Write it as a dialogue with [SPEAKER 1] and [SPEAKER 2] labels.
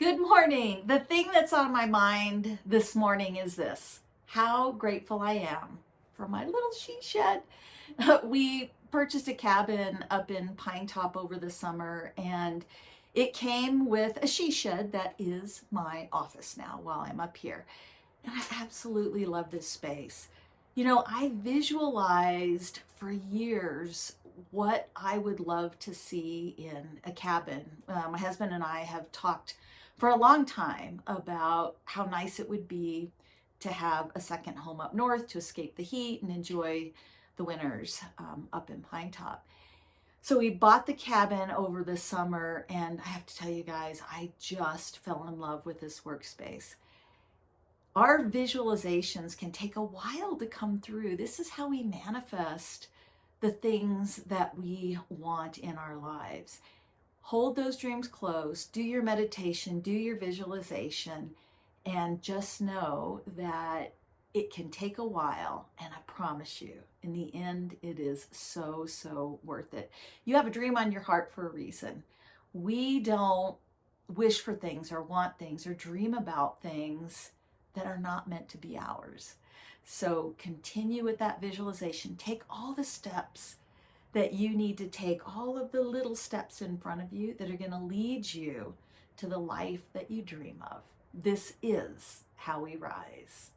[SPEAKER 1] Good morning. The thing that's on my mind this morning is this how grateful I am for my little she shed. we purchased a cabin up in Pinetop over the summer and it came with a she shed that is my office now while I'm up here. And I absolutely love this space. You know, I visualized for years what I would love to see in a cabin. Uh, my husband and I have talked for a long time about how nice it would be to have a second home up north to escape the heat and enjoy the winters um, up in Pinetop. So we bought the cabin over the summer and I have to tell you guys, I just fell in love with this workspace. Our visualizations can take a while to come through. This is how we manifest the things that we want in our lives hold those dreams close, do your meditation, do your visualization, and just know that it can take a while. And I promise you, in the end, it is so, so worth it. You have a dream on your heart for a reason. We don't wish for things or want things or dream about things that are not meant to be ours. So continue with that visualization. Take all the steps that you need to take all of the little steps in front of you that are going to lead you to the life that you dream of. This is how we rise.